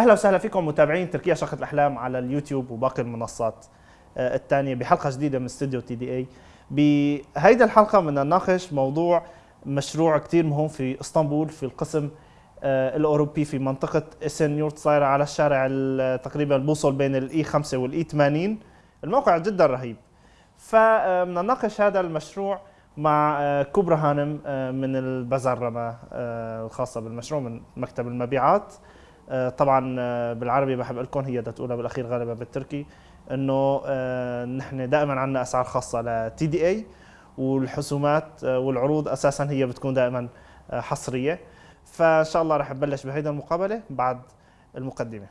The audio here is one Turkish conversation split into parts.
أهلا وسهلا فيكم متابعين تركيا شقة الأحلام على اليوتيوب وباقي المنصات آه، الثانية بحلقة جديدة من استوديو تي دي إي. بهيدا الحلقة بدنا نناقش موضوع مشروع كثير مهم في إسطنبول في القسم آه، الأوروبي في منطقة اسن يورت صايرة على الشارع ال- تقريبا بوصل بين الاي 5 والاي 80 الموقع جدا رهيب. فبدنا نناقش هذا المشروع مع آه، كبرى هانم آه، من البزرمة آه، الخاصة بالمشروع من مكتب المبيعات. آه، طبعا آه، بالعربي بحب أقول لكم هي بدها تقولها بالأخير غالبا بالتركي إنه آه، نحن دائما عندنا أسعار خاصة لتي دي اي والحسومات آه، والعروض أساسا هي بتكون دائما آه، حصرية. فإن شاء الله رح نبلش بهيدا المقابلة بعد المقدمة.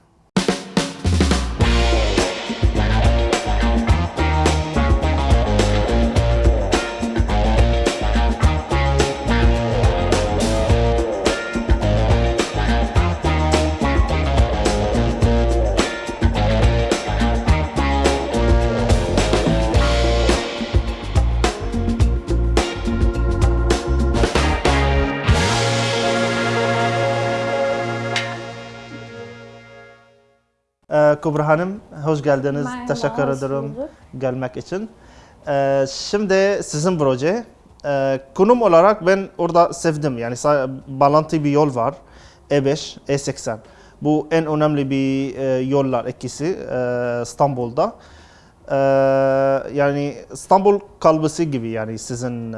Kubra Hanım, hoş geldiniz. Merhaba, Teşekkür ederim gelmek için. Ee, şimdi sizin proje. Ee, konum olarak ben orada sevdim. Yani bağlantı bir yol var. E5, E80. Bu en önemli bir e, yollar ikisi e, İstanbul'da. Ee, yani İstanbul kalbisi gibi yani sizin e,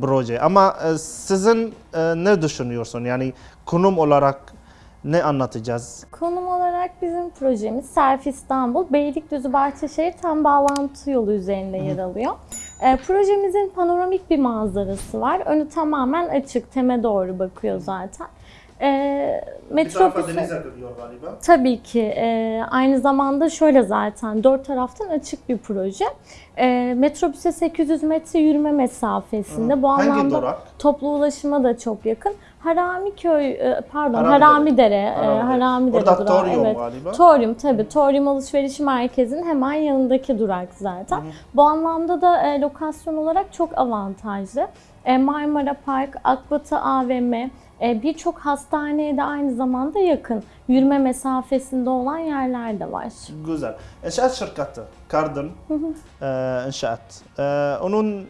proje. Ama e, sizin e, ne düşünüyorsun? Yani konum olarak ne anlatacağız? Konum olarak bizim projemiz Self İstanbul, Beylikdüzü Bahçeşehir tam bağlantı yolu üzerinde yer alıyor. E, projemizin panoramik bir manzarası var. Önü tamamen açık, teme doğru bakıyor zaten. E, metrobüse- akıyor galiba. Tabii ki. e, aynı zamanda şöyle zaten dört taraftan açık bir proje. E, metrobüse 800 metre yürüme mesafesinde. Bu Hangi anlamda durak? toplu ulaşıma da çok yakın. E, pardon Haramidere. Haramidere, e, Haramidere. Haramidere Orada durağı, Torium evet. galiba. Torium tabii. Torium Alışveriş Merkezi'nin hemen yanındaki durak zaten. Bu anlamda da e, lokasyon olarak çok avantajlı. E, Marmara Park, Akbatı AVM, e, birçok hastaneye de aynı zamanda yakın. Yürüme mesafesinde olan yerler de var. Güzel. İnşaat şirketi, Kardın İnşaat. Onun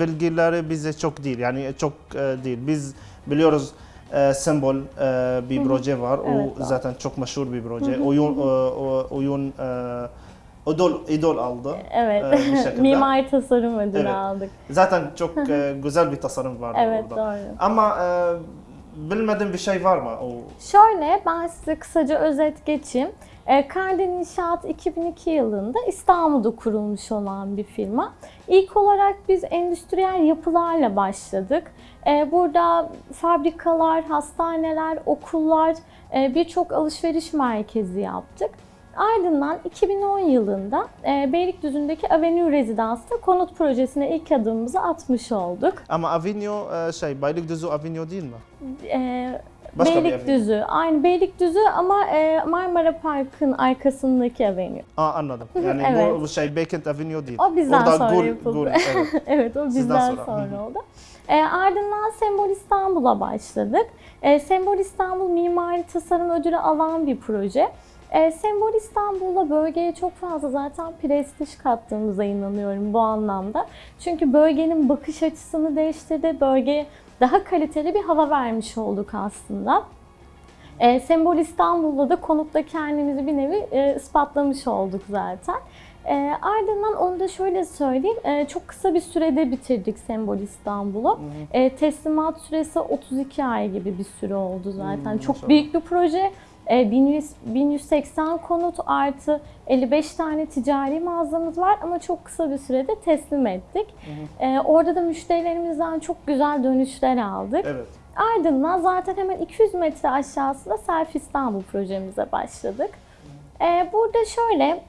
bilgileri bize çok değil. Yani çok e, değil. Biz biliyoruz e, Sembol e, bir proje var. Evet, o zaten çok meşhur bir proje. Oyun oyun idol idol aldı. Evet. e, bir şekilde. Mimari tasarım ödülü Evet. aldık. Zaten çok e, güzel bir tasarım var Evet orada. doğru. Ama e, bilmediğim bir şey var mı? O Şöyle ben size kısaca özet geçeyim. E, Kardin İnşaat 2002 yılında İstanbul'da kurulmuş olan bir firma. İlk olarak biz endüstriyel yapılarla başladık. E, Burada fabrikalar, hastaneler, okullar, e, birçok alışveriş merkezi yaptık. Ardından 2010 yılında e, Beylikdüzü'ndeki Avenue Rezidans'ta konut projesine ilk adımımızı atmış olduk. ama Avignon e, şey Beylikdüzü Avignon değil mi? E, Başka bir Beylikdüzü, aynı Beylikdüzü ama e, Marmara Park'ın arkasındaki avenue. Aa anladım. Yani Evet. bu, şey Beykent Avenue değil. O bizden Orada sonra Gul- yapıldı. Gul, evet. evet o Sizden bizden sonra. sonra, hı. oldu. E, ardından Sembol İstanbul'a başladık. E, Sembol İstanbul Mimari Tasarım Ödülü alan bir proje. E, Sembol İstanbul'la bölgeye çok fazla zaten prestij kattığımıza inanıyorum bu anlamda. Çünkü bölgenin bakış açısını değiştirdi. Bölgeye daha kaliteli bir hava vermiş olduk aslında. E, Sembol İstanbul'da da konutta kendimizi bir nevi e, ispatlamış olduk zaten. E, ardından onu da şöyle söyleyeyim. e, çok kısa bir sürede bitirdik Sembol İstanbul'u. E, teslimat süresi 32 ay gibi bir süre oldu zaten. Hmm, çok büyük bir proje. E, 1100, 1180 konut artı 55 tane ticari mağazamız var ama çok kısa bir sürede teslim ettik. E, orada da müşterilerimizden çok güzel dönüşler aldık. Evet. Ardından zaten hemen 200 metre aşağısında Self İstanbul projemize başladık. Ee, burada şöyle,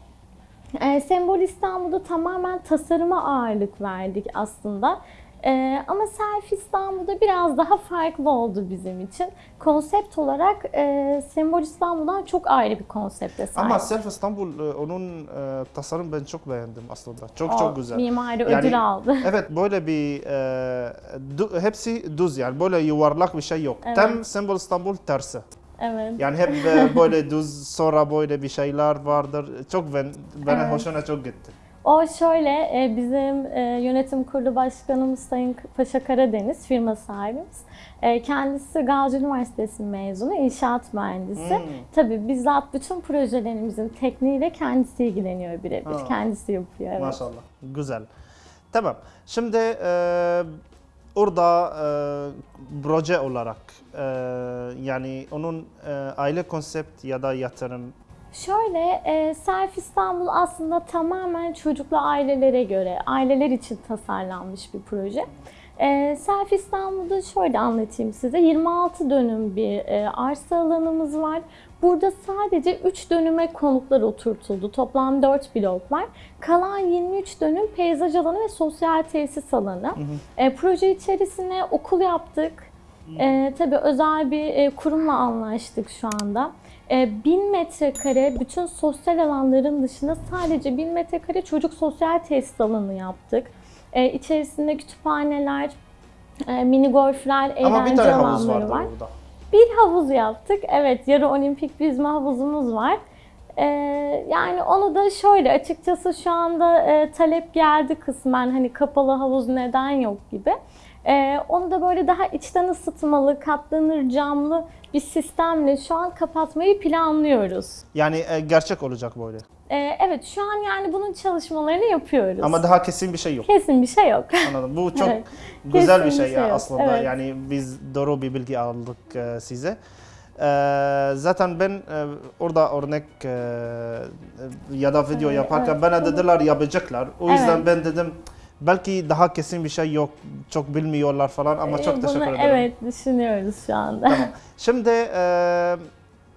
e, Sembol İstanbul'da tamamen tasarıma ağırlık verdik aslında. Ee, ama Self İstanbul'da biraz daha farklı oldu bizim için. Konsept olarak e, Sembol İstanbul'dan çok ayrı bir konsepte sahip. Ama Self İstanbul e, onun e, tasarım ben çok beğendim aslında. Çok O çok güzel. Mimari Yani- ödül aldı. Evet böyle bir e, du- hepsi düz yani böyle yuvarlak bir şey yok. Evet. Tam Sembol İstanbul tersi. Evet. Yani hep e, böyle düz sonra böyle bir şeyler vardır. Çok ben bana Evet. hoşuna çok gitti. O şöyle, e, bizim e, yönetim kurulu başkanımız Sayın Paşa Karadeniz, firma sahibimiz. E, Kendisi Gazi Üniversitesi mezunu, inşaat mühendisi. Hmm. Tabii bizzat bütün projelerimizin tekniğiyle kendisi ilgileniyor birebir. Kendisi yapıyor. Evet. Maşallah. Güzel. Tamam. Şimdi e, orada e, proje olarak e, yani onun e, aile konsept ya da yatırım Şöyle, e, Self İstanbul aslında tamamen çocuklu ailelere göre, aileler için tasarlanmış bir proje. E, Self İstanbul'da şöyle anlatayım size. 26 dönüm bir e, arsa alanımız var. Burada sadece 3 dönüme konutlar oturtuldu. Toplam 4 blok var. Kalan 23 dönüm peyzaj alanı ve sosyal tesis alanı. E, proje içerisine okul yaptık. E, tabii özel bir e, kurumla anlaştık şu anda. E, 1000 metrekare bütün sosyal alanların dışında sadece 1000 metrekare çocuk sosyal tesis alanı yaptık. E, içerisinde kütüphaneler, e, mini golfler, ama bir eğlence tane havuz alanları var. orada. Bir havuz yaptık. Evet, yarı olimpik yüzme havuzumuz var. Ee, yani onu da şöyle açıkçası şu anda e, talep geldi kısmen hani kapalı havuz neden yok gibi. Ee, onu da böyle daha içten ısıtmalı, katlanır camlı bir sistemle şu an kapatmayı planlıyoruz. Yani e, gerçek olacak böyle. Ee, evet şu an yani bunun çalışmalarını yapıyoruz. Ama daha kesin bir şey yok. kesin bir şey yok. Anladım. Bu çok Evet. güzel bir Kesin bir şey, şey ya yok. aslında. Evet. Yani biz doğru bir bilgi aldık e, size. E, zaten ben e, orada örnek e, ya da video Evet, yaparken evet. bana dediler yapacaklar. O yüzden Evet. ben dedim belki daha kesin bir şey yok. Çok bilmiyorlar falan ama çok Ee, teşekkür bunu, ederim. Evet düşünüyoruz şu anda. Tamam. Şimdi e,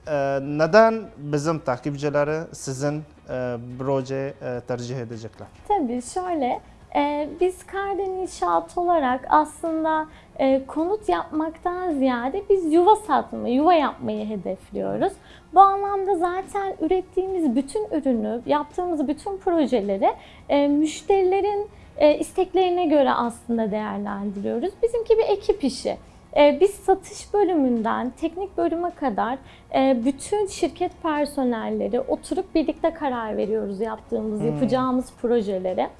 e, neden bizim takipçileri sizin e, proje e, tercih edecekler? Tabii şöyle, biz Karden İnşaat olarak aslında e, konut yapmaktan ziyade biz yuva satmayı, yuva yapmayı hedefliyoruz. Bu anlamda zaten ürettiğimiz bütün ürünü, yaptığımız bütün projeleri e, müşterilerin e, isteklerine göre aslında değerlendiriyoruz. Bizimki bir ekip işi. E, Biz satış bölümünden teknik bölüme kadar e, bütün şirket personelleri oturup birlikte karar veriyoruz yaptığımız, yapacağımız projelere.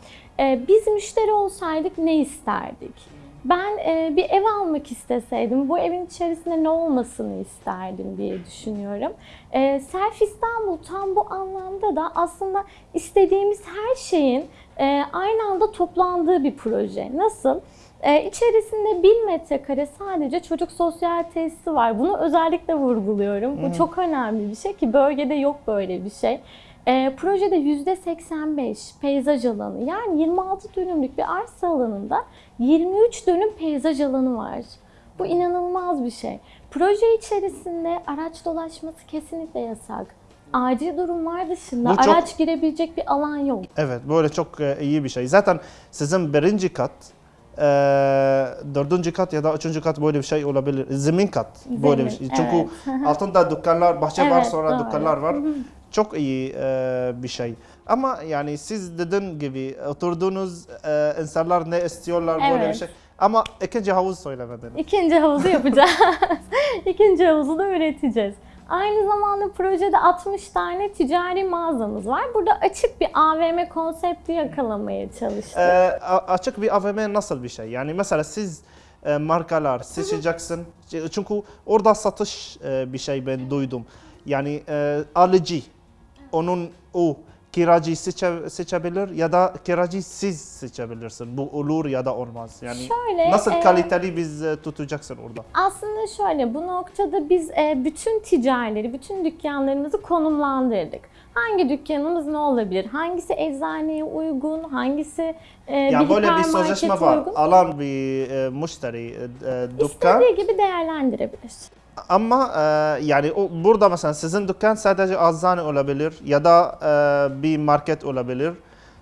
E, Biz müşteri olsaydık ne isterdik? Ben e, bir ev almak isteseydim, bu evin içerisinde ne olmasını isterdim diye düşünüyorum. E, Self İstanbul tam bu anlamda da aslında istediğimiz her şeyin e, aynı anda toplandığı bir proje. Nasıl? Ee, içerisinde 1000 metrekare sadece çocuk sosyal tesisi var. Bunu özellikle vurguluyorum. Bu çok önemli bir şey ki bölgede yok böyle bir şey. Ee, projede %85 peyzaj alanı yani 26 dönümlük bir arsa alanında 23 dönüm peyzaj alanı var. Bu inanılmaz bir şey. Proje içerisinde araç dolaşması kesinlikle yasak. Acil durumlar dışında Bu çok- araç girebilecek bir alan yok. Evet, böyle çok e, iyi bir şey. Zaten sizin birinci kat, e, dördüncü kat ya da üçüncü kat böyle bir şey olabilir. Zemin kat böyle bir şey. Zemin, Çünkü altında dükkanlar, bahçe var, Evet, sonra doğru. dükkanlar var. Çok iyi e, bir şey. Ama yani siz dediğin gibi oturduğunuz e, insanlar ne istiyorlar böyle bir Evet. şey. Ama ikinci havuz söylemediniz. İkinci havuzu yapacağız. İkinci havuzu da üreteceğiz. Aynı zamanda projede 60 tane ticari mağazamız var. Burada açık bir AVM konsepti yakalamaya çalıştık. E, a- açık bir AVM nasıl bir şey? Yani mesela siz e, markalar seçeceksin. Çünkü orada satış e, bir şey ben duydum. Yani e, alıcı onun o kiracı seçe, seçebilir ya da kiracı siz seçebilirsin. Bu olur ya da olmaz. Yani Şöyle, nasıl e, kaliteli biz e, tutacaksın orada? Aslında şöyle bu noktada biz e, bütün ticarileri, bütün dükkanlarımızı konumlandırdık. Hangi dükkanımız ne olabilir? Hangisi eczaneye uygun? Hangisi e, Yani bir böyle bir sözleşme var. uygun? Alan bir e, müşteri e, e, dükkan İstediği gibi değerlendirebilir. Ama e, yani o, burada mesela sizin dükkan sadece eczane olabilir ya da e, bir market olabilir.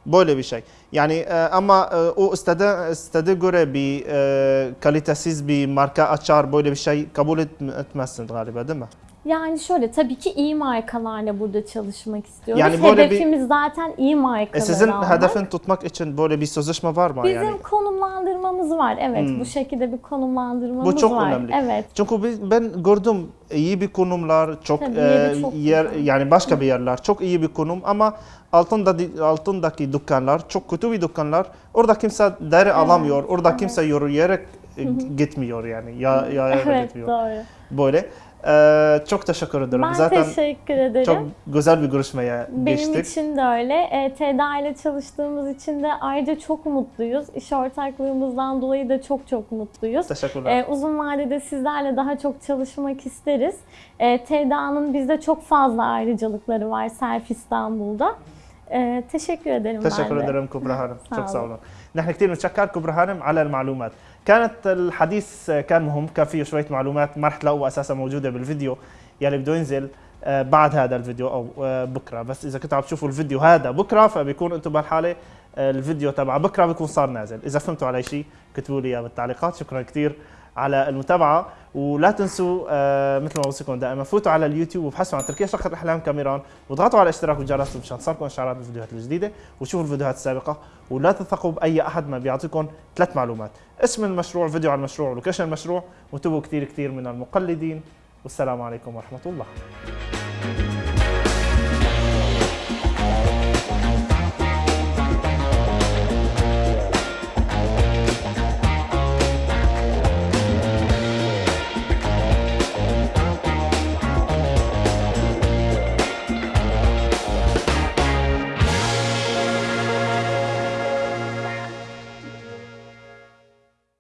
Böyle bir şey. Yani e, ama e, o istediği, istediği göre bir e, kalitesiz bir marka açar böyle bir şey kabul etm- etmezsin galiba değil mi? Yani şöyle tabii ki iyi markalarla burada çalışmak istiyoruz. Yani böyle bir- Hedefimiz zaten iyi E markaları sizin almak. hedefin tutmak için böyle bir sözleşme var mı Bizim yani? konumlandırmamız var. Evet Hmm. bu şekilde bir konumlandırmamız Bu çok var. önemli. Evet. Çünkü ben gördüm iyi bir konumlar, çok, Tabii, e, çok yer güzel. yani başka bir yerler çok iyi bir konum ama altında altındaki dükkanlar çok kötü bir dükkanlar. Orada kimse deri alamıyor. Orada evet. kimse yürüyerek e, gitmiyor yani. Ya ya Evet gitmiyor. doğru. Böyle. E, çok teşekkür ederim. Ben Zaten teşekkür ederim. çok güzel bir görüşmeye Benim geçtik. için de öyle. E, TEDA ile çalıştığımız için de ayrıca çok mutluyuz. İş ortaklığımızdan dolayı da çok çok mutluyuz. Teşekkürler. E, uzun vadede sizlerle daha çok çalışmak isteriz. E, TEDA'nın bizde çok fazla ayrıcalıkları var Self İstanbul'da. E, teşekkür ederim تشكر ederim كبرى هانم. شكرا. سوا نحن كثير بنتشكر كبرى هانم على المعلومات. كانت الحديث كان مهم كان فيه شوية معلومات ما رح تلاقوها أساسا موجودة بالفيديو يلي بده ينزل آه، بعد هذا الفيديو أو آه، بكرة. بس إذا كنتوا عم تشوفوا الفيديو هذا بكرة فبيكون أنتم بهالحالة آه، الفيديو تبع بكرة بيكون صار نازل. إذا فهمتوا علي شيء كتبوا لي إياه بالتعليقات. شكرا كثير على المتابعة. ولا تنسوا آه، مثل ما بوصيكم دائما فوتوا على اليوتيوب وابحثوا عن تركيا شقة احلام كاميران واضغطوا على الاشتراك والجرس مشان تصلكم اشعارات بالفيديوهات الجديدة وشوفوا الفيديوهات السابقة. ولا تثقوا بأي أحد ما بيعطيكم ثلاث معلومات اسم المشروع فيديو عن المشروع ولوكيشن المشروع وانتبهوا كثير كثير من المقلدين. والسلام عليكم ورحمة الله.